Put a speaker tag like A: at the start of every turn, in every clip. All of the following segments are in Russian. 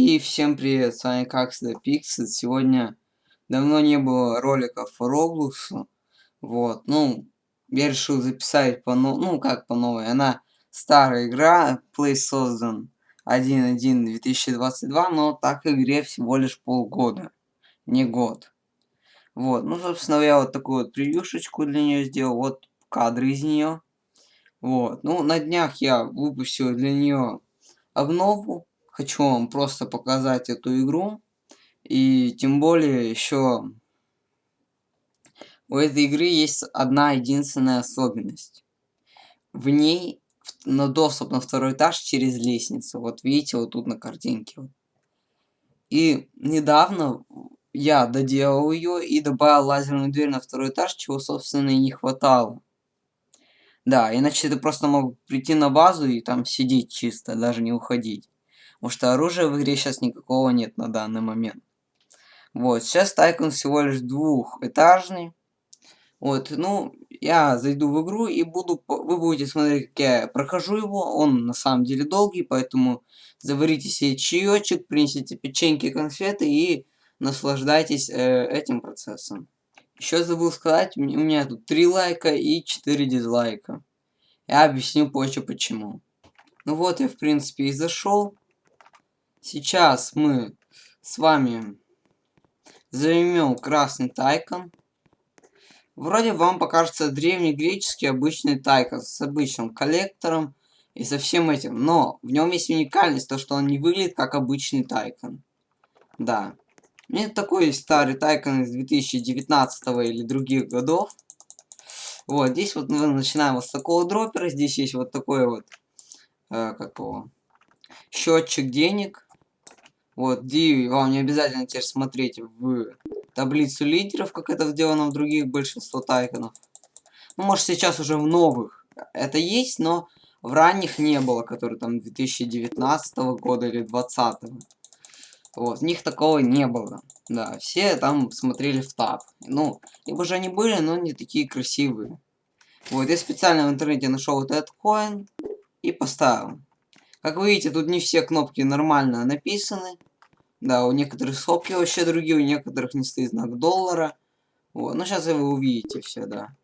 A: И всем привет, с вами как всегда. Сегодня давно не было роликов по Роблоксу. Вот, ну, я решил записать по новой, ну как по новой, она старая игра, Play создан 1.1.2022, но так игре всего лишь полгода, не год. Вот, ну, собственно, я вот такую вот превьюшечку для нее сделал, вот кадры из нее. Вот, ну, на днях я выпустил для нее обнову хочу вам просто показать эту игру. И тем более еще у этой игры есть одна единственная особенность. В ней на доступ на второй этаж через лестницу. Вот видите, вот тут на картинке. И недавно я доделал ее и добавил лазерную дверь на второй этаж, чего, собственно, и не хватало. Да, иначе ты просто мог прийти на базу и там сидеть чисто, даже не уходить. Потому что оружия в игре сейчас никакого нет на данный момент. Вот, сейчас Тайкон всего лишь двухэтажный. Вот, ну, я зайду в игру и буду, вы будете смотреть, как я прохожу его. Он на самом деле долгий, поэтому заварите себе чаечек, принесите печеньки, конфеты и наслаждайтесь э, этим процессом. Еще забыл сказать, у меня тут 3 лайка и 4 дизлайка. Я объясню позже почему. Ну вот я в принципе и зашел. Сейчас мы с вами займем красный тайкон. Вроде вам покажется древнегреческий обычный тайкон с обычным коллектором и со всем этим. Но в нем есть уникальность, то что он не выглядит как обычный тайкон. Да. Мне такой старый тайкон из 2019 или других годов. Вот, здесь вот мы начинаем вот с такого дропера. Здесь есть вот такой вот, э, как его, счетчик денег. Вот, D вам не обязательно теперь смотреть в таблицу лидеров, как это сделано в других большинство тайконов. Ну, может, сейчас уже в новых это есть, но в ранних не было, которые там 2019 года или 2020. Вот, в них такого не было. Да, все там смотрели в таб. Ну, либо же они были, но не такие красивые. Вот, я специально в интернете нашел вот этот коин и поставил. Как вы видите, тут не все кнопки нормально написаны. Да, у некоторых скобки вообще другие, у некоторых не стоит знак доллара. Вот, ну сейчас вы увидите все, да.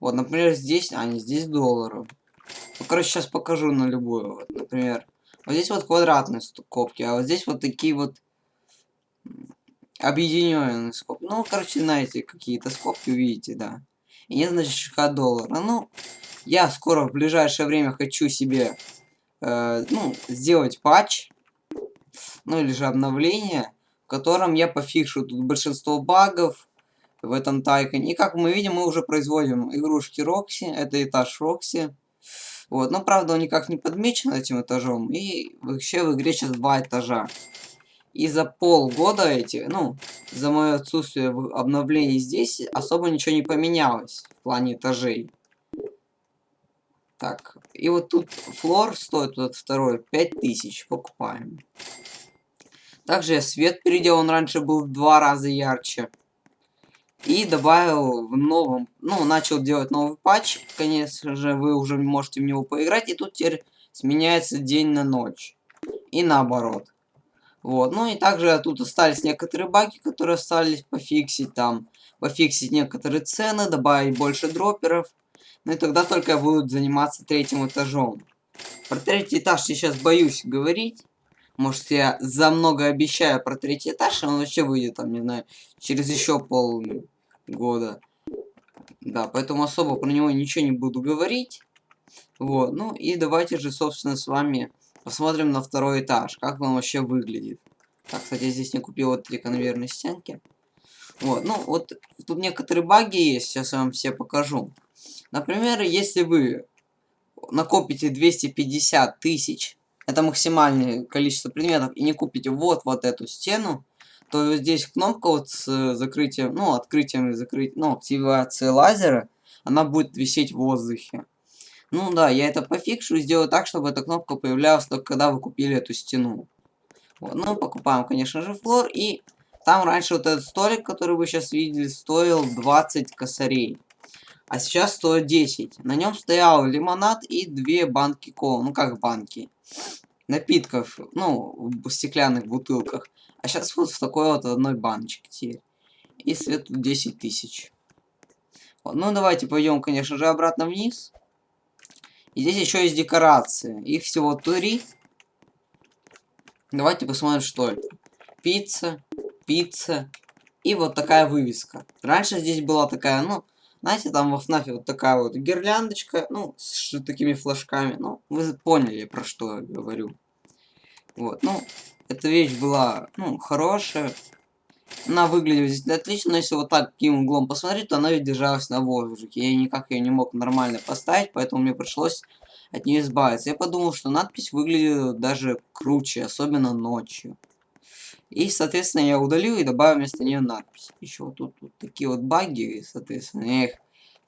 A: Вот, например, здесь, а не здесь доллары. Ну, короче, сейчас покажу на любую. Вот, например, вот здесь вот квадратные скобки, а вот здесь вот такие вот объединенные скобки. Ну, короче, знаете, какие-то скобки увидите, да. И не значит доллара. Ну, я скоро в ближайшее время хочу себе, э, ну, сделать патч ну или же обновление, в котором я пофикшу тут большинство багов в этом тайконе. И как мы видим, мы уже производим игрушки Рокси, это этаж Рокси. Вот, но правда он никак не подмечен этим этажом, и вообще в игре сейчас два этажа. И за полгода эти, ну, за мое отсутствие в обновлении здесь особо ничего не поменялось в плане этажей. Так, и вот тут флор стоит, вот второй, 5000, покупаем. Также свет переделал, он раньше был в два раза ярче. И добавил в новом, ну, начал делать новый патч, конечно же, вы уже можете в него поиграть. И тут теперь сменяется день на ночь. И наоборот. Вот, ну и также тут остались некоторые баги, которые остались пофиксить там. Пофиксить некоторые цены, добавить больше дроперов. Ну и тогда только будут заниматься третьим этажом. Про третий этаж я сейчас боюсь говорить. Может, я за много обещаю про третий этаж, а он вообще выйдет, там, не знаю, через еще полгода. Да, поэтому особо про него ничего не буду говорить. Вот, ну и давайте же, собственно, с вами посмотрим на второй этаж, как он вообще выглядит. Так, кстати, я здесь не купил вот эти конвейерные стенки. Вот, ну, вот тут некоторые баги есть, сейчас я вам все покажу. Например, если вы накопите 250 тысяч это максимальное количество предметов, и не купите вот вот эту стену, то здесь кнопка вот с закрытием, ну, открытием и закрытием, ну, активацией лазера, она будет висеть в воздухе. Ну да, я это пофикшу и сделаю так, чтобы эта кнопка появлялась только когда вы купили эту стену. Вот, ну, покупаем, конечно же, флор, и там раньше вот этот столик, который вы сейчас видели, стоил 20 косарей. А сейчас стоит 10. На нем стоял лимонад и две банки кола. Ну как банки? напитков, ну, в стеклянных бутылках. А сейчас вот в такой вот одной баночке теперь. И свет 10 тысяч. Ну, давайте пойдем, конечно же, обратно вниз. И здесь еще есть декорации. Их всего три. Давайте посмотрим, что это. Пицца, пицца и вот такая вывеска. Раньше здесь была такая, ну, знаете, там во ФНАФе вот такая вот гирляндочка, ну, с такими флажками. Ну, вы поняли, про что я говорю. Вот, ну, эта вещь была, ну, хорошая. Она выглядела здесь отлично, но если вот так таким углом посмотреть, то она ведь держалась на воздухе. Я никак ее не мог нормально поставить, поэтому мне пришлось от нее избавиться. Я подумал, что надпись выглядит даже круче, особенно ночью. И, соответственно, я удалил и добавил вместо нее надпись. Еще вот тут вот такие вот баги, соответственно, я их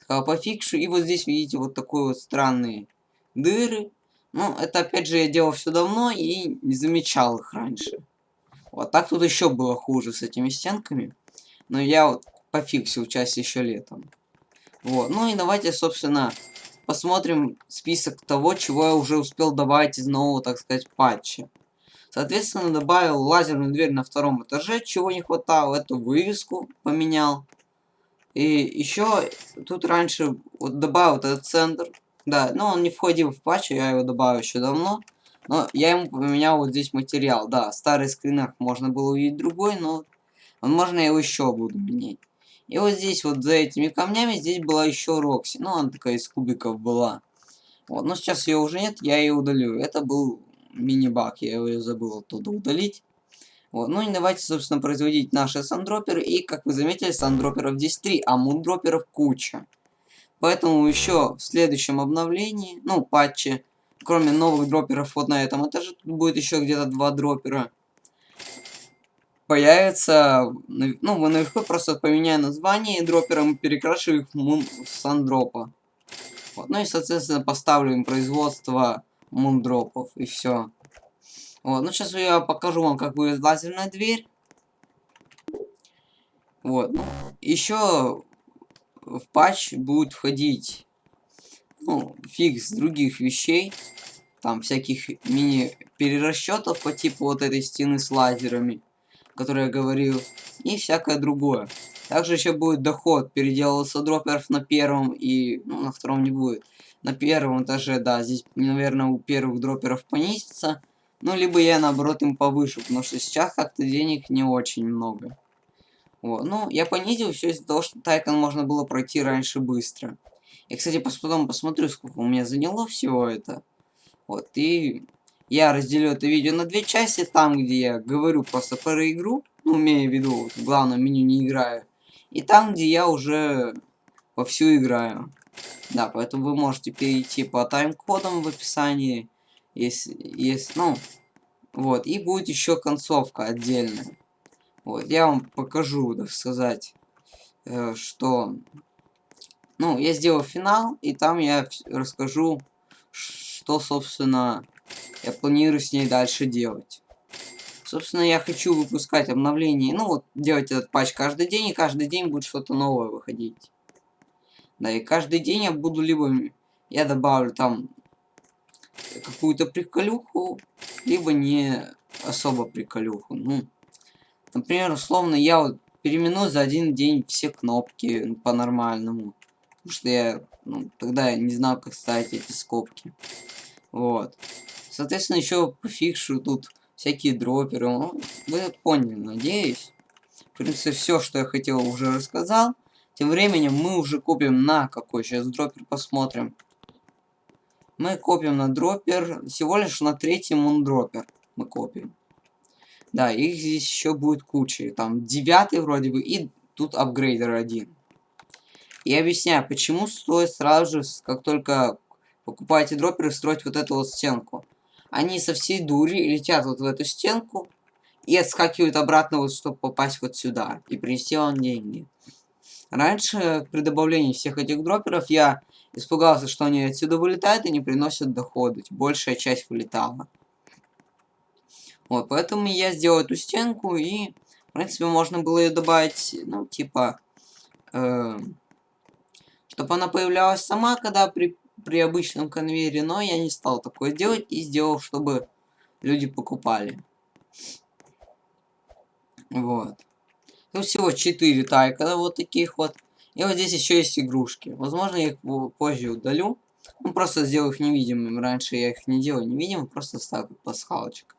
A: сказал пофикшу. И вот здесь видите вот такой вот странные дыры. Ну, это опять же я делал все давно и не замечал их раньше. Вот так тут еще было хуже с этими стенками. Но я вот пофиксил часть еще летом. Вот, ну и давайте, собственно, посмотрим список того, чего я уже успел добавить из нового, так сказать, патча. Соответственно, добавил лазерную дверь на втором этаже, чего не хватало, эту вывеску поменял. И еще тут раньше вот добавил этот центр. Да, но он не входил в патч, я его добавил еще давно. Но я ему поменял вот здесь материал. Да, в старых скринах можно было увидеть другой, но возможно я его еще буду менять. И вот здесь вот за этими камнями здесь была еще Рокси. Ну, она такая из кубиков была. Вот, но сейчас ее уже нет, я ее удалю. Это был мини-баг, я его забыл оттуда удалить. Вот, ну и давайте, собственно, производить наши сандроперы. И, как вы заметили, сандроперов здесь три, а мундроперов куча. Поэтому еще в следующем обновлении, ну, патче, кроме новых дроперов вот на этом этаже, тут будет еще где-то два дропера. Появится, ну, вы наверху просто поменяю название дропером, перекрашу их в сандропа. Вот, ну и, соответственно, поставлю им производство мундропов и все. Вот, ну сейчас я покажу вам, как будет лазерная дверь. Вот, ну, еще в патч будет входить, ну, фикс других вещей. Там всяких мини-перерасчетов по типу вот этой стены с лазерами, которые я говорил, и всякое другое. Также еще будет доход, переделался дроперов на первом и, ну, на втором не будет на первом этаже, да, здесь, наверное, у первых дроперов понизится. Ну, либо я, наоборот, им повышу, потому что сейчас как-то денег не очень много. Вот, ну, я понизил все из-за того, что Тайкон можно было пройти раньше быстро. Я, кстати, потом посмотрю, сколько у меня заняло всего это. Вот, и я разделю это видео на две части. Там, где я говорю просто про игру, ну, имея в виду, вот, в главном меню не играю. И там, где я уже вовсю играю. Да, поэтому вы можете перейти по тайм-кодам в описании, если, если, ну, вот, и будет еще концовка отдельная. Вот, я вам покажу, так сказать, э, что, ну, я сделал финал, и там я расскажу, что, собственно, я планирую с ней дальше делать. Собственно, я хочу выпускать обновления, ну, вот, делать этот патч каждый день, и каждый день будет что-то новое выходить. Да, и каждый день я буду либо... Я добавлю там какую-то приколюху, либо не особо приколюху. Ну, например, условно, я вот переименую за один день все кнопки по-нормальному. Потому что я, ну, тогда я не знал, как ставить эти скобки. Вот. Соответственно, еще пофикшу тут всякие дроперы. Ну, вы поняли, надеюсь. В принципе, все, что я хотел, уже рассказал. Тем временем мы уже копим на какой сейчас дропер посмотрим. Мы копим на дропер, всего лишь на третий мундропер мы копим. Да, их здесь еще будет куча. Там девятый вроде бы и тут апгрейдер один. И объясняю, почему стоит сразу же, как только покупаете дроперы, строить вот эту вот стенку. Они со всей дури летят вот в эту стенку и отскакивают обратно, вот, чтобы попасть вот сюда и принести вам деньги. Раньше, при добавлении всех этих дроперов, я испугался, что они отсюда вылетают и не приносят дохода. Большая часть вылетала. Вот, поэтому я сделал эту стенку, и, в принципе, можно было ее добавить, ну, типа, э, чтобы она появлялась сама, когда при, при обычном конвейере, но я не стал такое делать, и сделал, чтобы люди покупали. Вот. Тут всего 4 тайка вот таких вот. И вот здесь еще есть игрушки. Возможно, я их позже удалю. Ну, просто сделаю их невидимыми. Раньше я их не делал невидимыми, просто ставлю пасхалочка.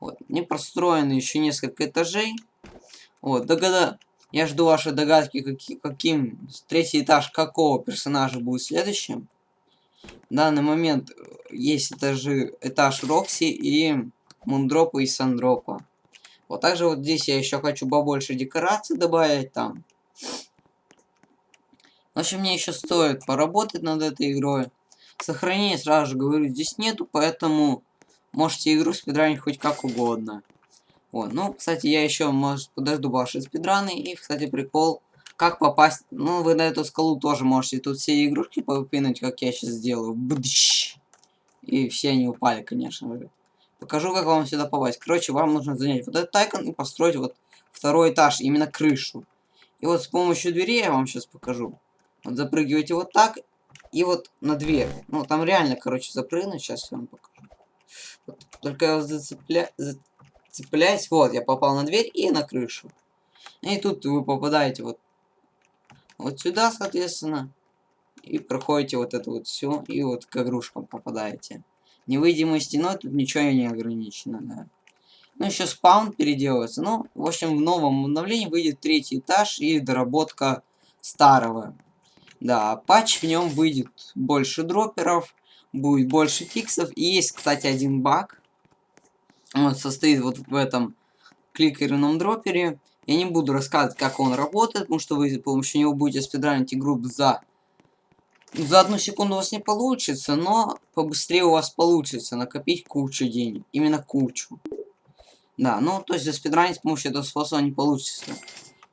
A: Вот. Не простроено еще несколько этажей. Вот, догада... Я жду ваши догадки, каки... каким третий этаж какого персонажа будет следующим. В данный момент э, есть этажи, этаж Рокси и Мундропа и Сандропа. Вот также вот здесь я еще хочу побольше декораций добавить там. В общем, мне еще стоит поработать над этой игрой. Сохранение, сразу же говорю, здесь нету, поэтому можете игру спидранить хоть как угодно. Вот, ну, кстати, я еще, может, подожду ваши спидраны. И, кстати, прикол, как попасть... Ну, вы на эту скалу тоже можете тут все игрушки попинуть, как я сейчас сделаю. Бдыщ. И все они упали, конечно же. Покажу, как вам сюда попасть. Короче, вам нужно занять вот этот тайкон и построить вот второй этаж, именно крышу. И вот с помощью двери я вам сейчас покажу. Вот запрыгиваете вот так, и вот на дверь. Ну, там реально, короче, запрыгнуть. Сейчас я вам покажу. Вот, только я зацепля... зацепляюсь. Вот, я попал на дверь и на крышу. И тут вы попадаете вот, вот сюда, соответственно. И проходите вот это вот все. И вот к игрушкам попадаете. Невидимой стеной тут ничего не ограничено, да. Ну, еще спаун переделывается. Ну, в общем, в новом обновлении выйдет третий этаж и доработка старого. Да, патч в нем выйдет больше дроперов, будет больше фиксов. И есть, кстати, один баг. Он состоит вот в этом кликерном дропере. Я не буду рассказывать, как он работает, потому что вы с помощью него будете спидранить игру за за одну секунду у вас не получится, но побыстрее у вас получится накопить кучу денег. Именно кучу. Да, ну, то есть заспидранить с помощью этого способа не получится.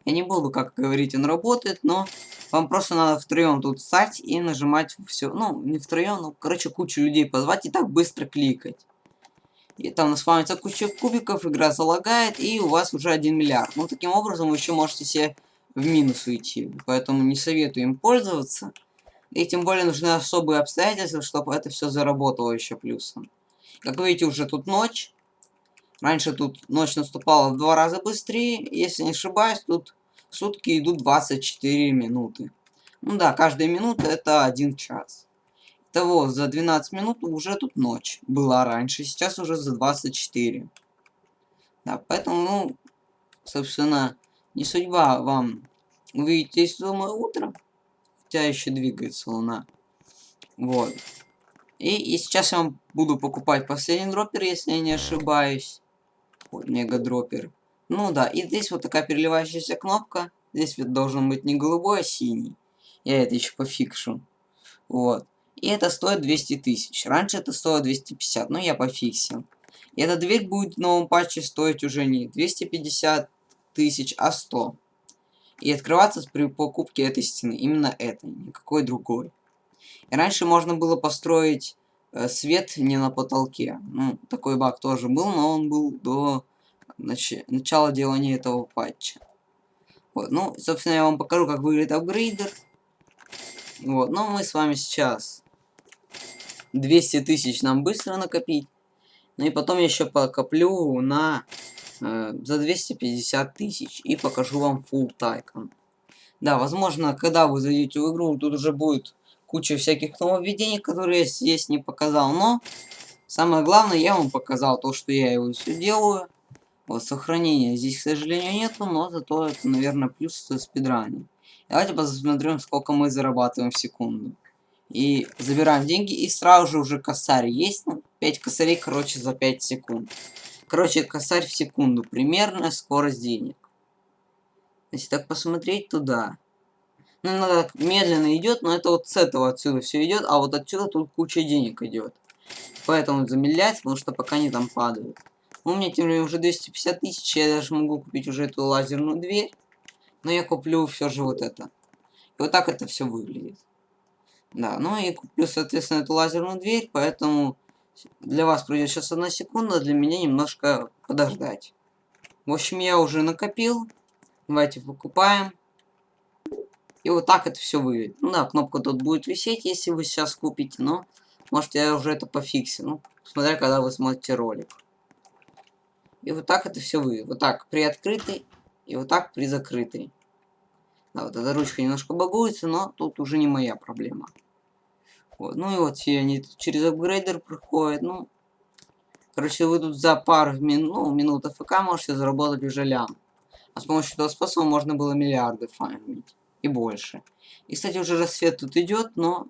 A: Я не буду, как говорить, он работает, но вам просто надо втроем тут стать и нажимать все. Ну, не втроем, ну, короче, кучу людей позвать и так быстро кликать. И там наспавнится куча кубиков, игра залагает, и у вас уже 1 миллиард. Ну, таким образом, вы еще можете себе в минус уйти. Поэтому не советую им пользоваться. И тем более нужны особые обстоятельства, чтобы это все заработало еще плюсом. Как видите, уже тут ночь. Раньше тут ночь наступала в два раза быстрее. Если не ошибаюсь, тут сутки идут 24 минуты. Ну да, каждая минута это один час. Итого, за 12 минут уже тут ночь. Была раньше, сейчас уже за 24. Да, поэтому, ну, собственно, не судьба вам увидеть здесь, думаю, утро хотя еще двигается луна. Вот. И, и сейчас я вам буду покупать последний дроппер, если я не ошибаюсь. Вот, мега дроппер. Ну да, и здесь вот такая переливающаяся кнопка. Здесь вот должен быть не голубой, а синий. Я это еще пофикшу. Вот. И это стоит 200 тысяч. Раньше это стоило 250, но я пофиксил. И эта дверь будет в новом патче стоить уже не 250 тысяч, а 100 и открываться при покупке этой стены. Именно этой, никакой другой. И раньше можно было построить э, свет не на потолке. Ну, такой баг тоже был, но он был до нач начала делания этого патча. Вот, ну, собственно, я вам покажу, как выглядит апгрейдер. Вот, но мы с вами сейчас 200 тысяч нам быстро накопить. Ну и потом я еще покоплю на Э, за 250 тысяч и покажу вам full тайкон. Да, возможно, когда вы зайдете в игру, тут уже будет куча всяких нововведений, которые я здесь не показал, но самое главное, я вам показал то, что я его все делаю. Вот, сохранения здесь, к сожалению, нету, но зато это, наверное, плюс со спидрани. Давайте посмотрим, сколько мы зарабатываем в секунду. И забираем деньги, и сразу же уже косарь есть. Ну, 5 косарей, короче, за 5 секунд. Короче, косарь в секунду. Примерно скорость денег. Если так посмотреть, туда. Ну, надо медленно идет, но это вот с этого отсюда все идет, а вот отсюда тут куча денег идет. Поэтому замедлять, потому что пока они там падают. У меня тем временем уже 250 тысяч, я даже могу купить уже эту лазерную дверь. Но я куплю все же вот это. И вот так это все выглядит. Да, ну и куплю, соответственно, эту лазерную дверь, поэтому для вас пройдет сейчас одна секунда, для меня немножко подождать. В общем, я уже накопил. Давайте покупаем. И вот так это все выглядит. Ну да, кнопка тут будет висеть, если вы сейчас купите, но может я уже это пофиксил. Ну, смотря когда вы смотрите ролик. И вот так это все вы. Вот так при открытой и вот так при закрытой. Да, вот эта ручка немножко багуется, но тут уже не моя проблема. Вот. Ну и вот все они через апгрейдер проходят. Ну, короче, вы тут за пару мин, ну, минут АФК можете заработать уже лям. А с помощью этого способа можно было миллиарды фармить. И больше. И, кстати, уже рассвет тут идет, но...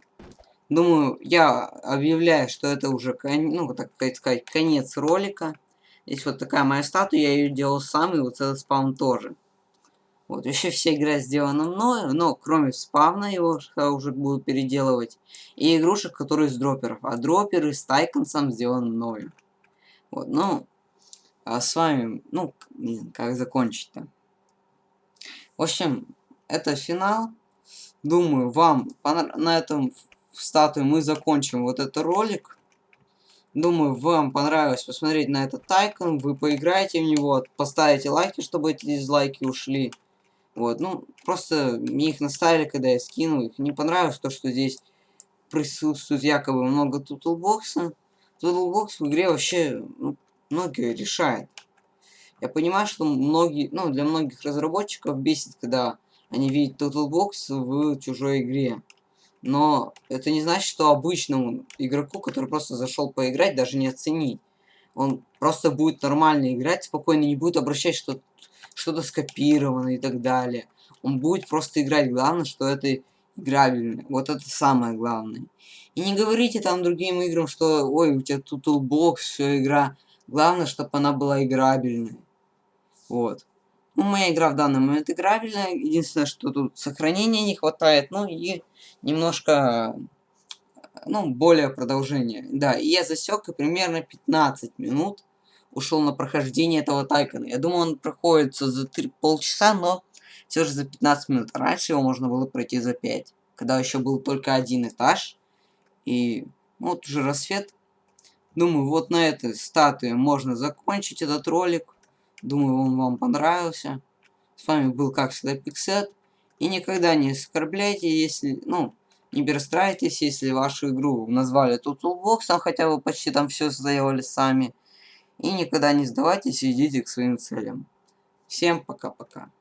A: Думаю, я объявляю, что это уже, ну, так сказать, конец ролика. Здесь вот такая моя статуя, я ее делал сам, и вот этот спаун тоже. Вот, еще вся игра сделана мною, но кроме спавна его я уже буду переделывать. И игрушек, которые из дроперов. А дроперы с тайконсом сделаны мною. Вот, ну, а с вами, ну, не знаю, как закончить-то. В общем, это финал. Думаю, вам на этом статуе мы закончим вот этот ролик. Думаю, вам понравилось посмотреть на этот тайкон. Вы поиграете в него, поставите лайки, чтобы эти дизлайки ушли. Вот, ну, просто мне их наставили, когда я скинул их. Не понравилось то, что здесь присутствует якобы много тутлбокса. Тутлбокс в игре вообще ну, многие решает. Я понимаю, что многие, ну, для многих разработчиков бесит, когда они видят toolbox в чужой игре. Но это не значит, что обычному игроку, который просто зашел поиграть, даже не оценить. Он просто будет нормально играть, спокойно не будет обращать, что что-то скопировано и так далее. Он будет просто играть. Главное, что это играбельно. Вот это самое главное. И не говорите там другим играм, что ой, у тебя тут toolbox, все игра. Главное, чтобы она была играбельной. Вот. Ну, моя игра в данный момент играбельная. Единственное, что тут сохранения не хватает. Ну и немножко, ну, более продолжение. Да, и я засек примерно 15 минут ушел на прохождение этого тайкона. Я думаю, он проходится за 3, полчаса, но все же за 15 минут. Раньше его можно было пройти за 5, когда еще был только один этаж. И ну, вот уже рассвет. Думаю, вот на этой статуе можно закончить этот ролик. Думаю, он вам понравился. С вами был, как всегда, Пиксет. И никогда не оскорбляйте, если, ну, не перестраивайтесь, если вашу игру назвали Toolbox, хотя вы почти там все сделали сами. И никогда не сдавайтесь идите к своим целям. Всем пока-пока.